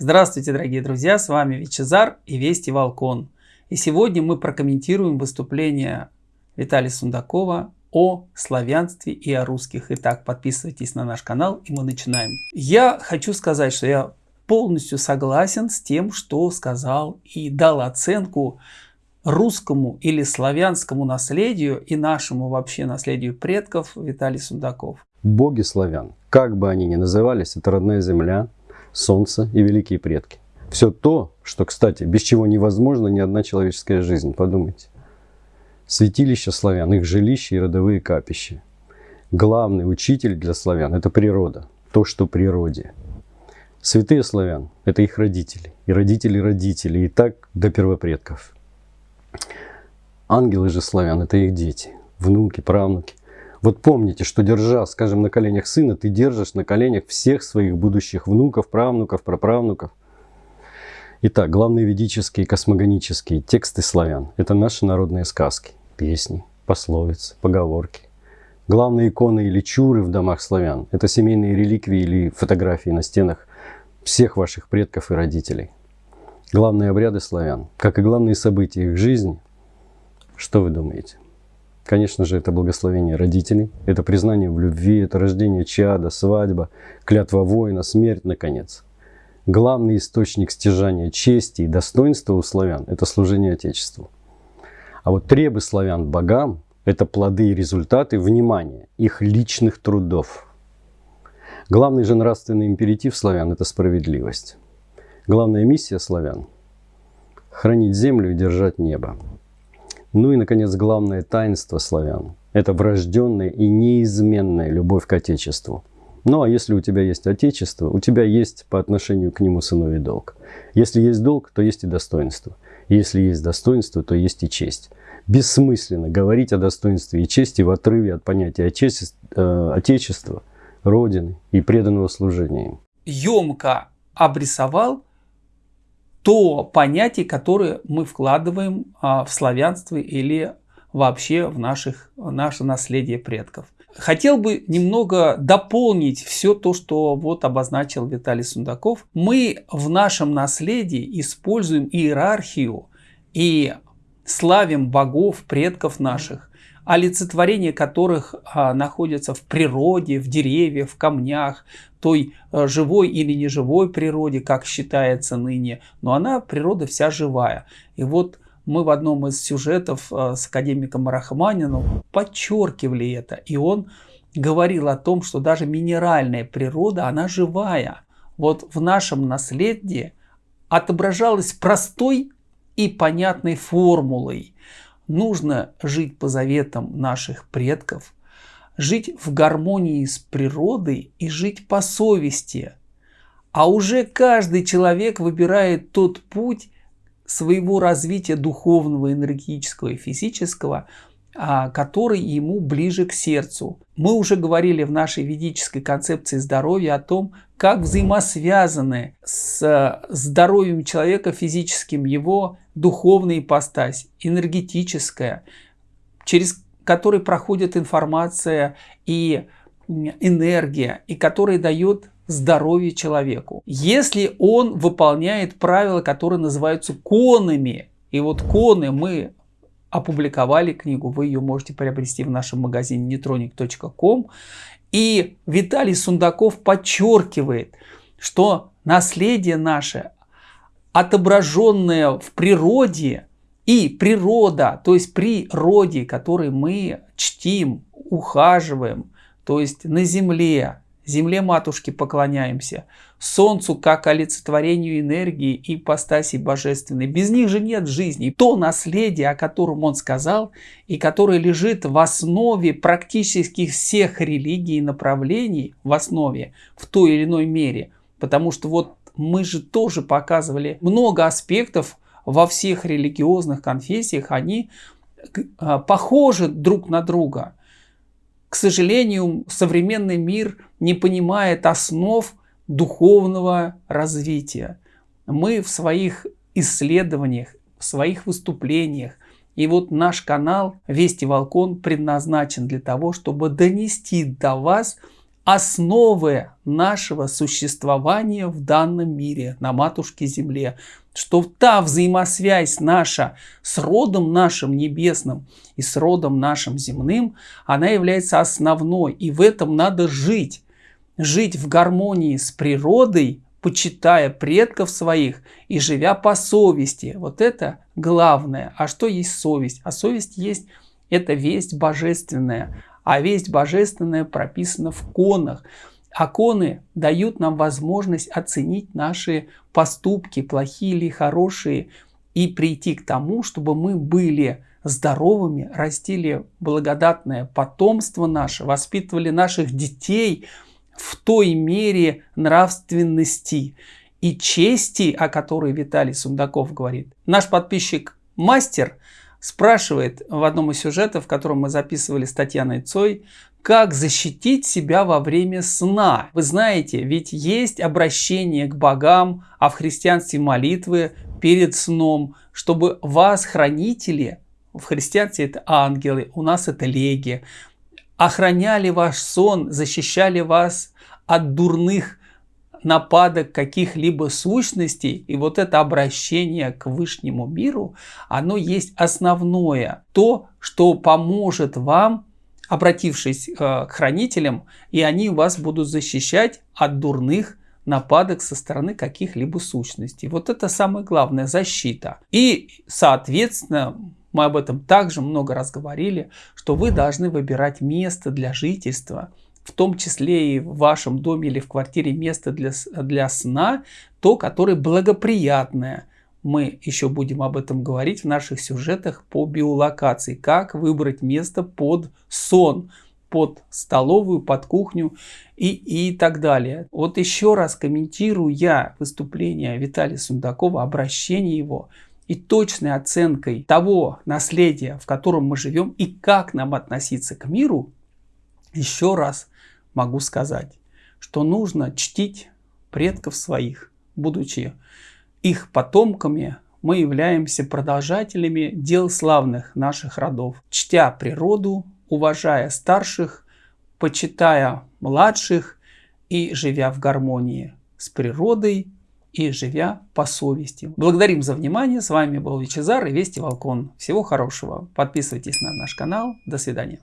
Здравствуйте, дорогие друзья, с вами Вичезар и Вести Волкон. И сегодня мы прокомментируем выступление Виталия Сундакова о славянстве и о русских. Итак, подписывайтесь на наш канал и мы начинаем. Я хочу сказать, что я полностью согласен с тем, что сказал и дал оценку русскому или славянскому наследию и нашему вообще наследию предков Виталий Сундаков. Боги славян, как бы они ни назывались, это родная земля, солнце и великие предки. Все то, что, кстати, без чего невозможна ни одна человеческая жизнь, подумайте. Святилища славян, их жилища и родовые капища. Главный учитель для славян – это природа, то, что природе. Святые славян – это их родители, и родители родителей, и так до первопредков. Ангелы же славян – это их дети, внуки, правнуки. Вот помните, что держа, скажем, на коленях сына, ты держишь на коленях всех своих будущих внуков, правнуков, праправнуков. Итак, главные ведические космогонические тексты славян – это наши народные сказки, песни, пословицы, поговорки. Главные иконы или чуры в домах славян – это семейные реликвии или фотографии на стенах всех ваших предков и родителей. Главные обряды славян, как и главные события их жизни, что вы думаете? Конечно же, это благословение родителей, это признание в любви, это рождение чада, свадьба, клятва воина, смерть, наконец. Главный источник стяжания чести и достоинства у славян – это служение Отечеству. А вот требы славян богам – это плоды и результаты, внимания, их личных трудов. Главный же нравственный императив славян – это справедливость. Главная миссия славян – хранить землю и держать небо. Ну и, наконец, главное таинство славян – это врожденная и неизменная любовь к Отечеству. Ну а если у тебя есть Отечество, у тебя есть по отношению к нему сыновий долг. Если есть долг, то есть и достоинство. Если есть достоинство, то есть и честь. Бессмысленно говорить о достоинстве и чести в отрыве от понятия отечества, э, отечества Родины и преданного служения им. Емко обрисовал то понятие, которое мы вкладываем а, в славянство или вообще в наших, наше наследие предков. Хотел бы немного дополнить все то, что вот обозначил Виталий Сундаков. Мы в нашем наследии используем иерархию и славим богов, предков наших олицетворение которых а, находятся в природе, в деревьях, в камнях, той а, живой или неживой природе, как считается ныне, но она природа вся живая. И вот мы в одном из сюжетов а, с академиком Рахманином подчеркивали это, и он говорил о том, что даже минеральная природа, она живая. Вот в нашем наследии отображалась простой и понятной формулой – нужно жить по заветам наших предков, жить в гармонии с природой и жить по совести. А уже каждый человек выбирает тот путь своего развития духовного, энергетического и физического, а, который ему ближе к сердцу. Мы уже говорили в нашей ведической концепции здоровья о том, как взаимосвязаны с здоровьем человека физическим его духовная ипостась, энергетическая, через который проходит информация и энергия, и которая дает здоровье человеку. Если он выполняет правила, которые называются конами, и вот коны мы опубликовали книгу, вы ее можете приобрести в нашем магазине netronic.com. И Виталий Сундаков подчеркивает, что наследие наше, отображенное в природе, и природа, то есть природе, которой мы чтим, ухаживаем, то есть на земле, Земле матушки поклоняемся, Солнцу как олицетворению энергии и ипостаси божественной. Без них же нет жизни. То наследие, о котором он сказал, и которое лежит в основе практически всех религий и направлений, в основе, в той или иной мере. Потому что вот мы же тоже показывали много аспектов во всех религиозных конфессиях, они а, похожи друг на друга. К сожалению, современный мир не понимает основ духовного развития. Мы в своих исследованиях, в своих выступлениях, и вот наш канал Вести Волкон предназначен для того, чтобы донести до вас основы нашего существования в данном мире, на матушке Земле. Что та взаимосвязь наша с родом нашим небесным и с родом нашим земным, она является основной. И в этом надо жить. Жить в гармонии с природой, почитая предков своих и живя по совести. Вот это главное. А что есть совесть? А совесть есть, это весть божественная. А весть божественная прописана в конах. А коны дают нам возможность оценить наши поступки, плохие или хорошие, и прийти к тому, чтобы мы были здоровыми, растили благодатное потомство наше, воспитывали наших детей в той мере нравственности и чести, о которой Виталий Сундаков говорит. Наш подписчик Мастер спрашивает в одном из сюжетов, в котором мы записывали с Татьяной Цой, как защитить себя во время сна. Вы знаете, ведь есть обращение к богам, а в христианстве молитвы перед сном, чтобы вас, хранители, в христианстве это ангелы, у нас это леги, охраняли ваш сон, защищали вас от дурных нападок каких-либо сущностей, и вот это обращение к высшему миру, оно есть основное, то, что поможет вам, обратившись э, к хранителям, и они вас будут защищать от дурных нападок со стороны каких-либо сущностей. Вот это самая главная защита. И, соответственно, мы об этом также много раз говорили, что вы должны выбирать место для жительства – в том числе и в вашем доме или в квартире место для, для сна, то, которое благоприятное. Мы еще будем об этом говорить в наших сюжетах по биолокации. Как выбрать место под сон, под столовую, под кухню и, и так далее. Вот еще раз комментирую я выступление Виталия Сундакова, обращение его и точной оценкой того наследия, в котором мы живем и как нам относиться к миру, еще раз могу сказать, что нужно чтить предков своих, будучи их потомками, мы являемся продолжателями дел славных наших родов, чтя природу, уважая старших, почитая младших и живя в гармонии с природой и живя по совести. Благодарим за внимание. С вами был Вичезар и Вести Волкон. Всего хорошего. Подписывайтесь на наш канал. До свидания.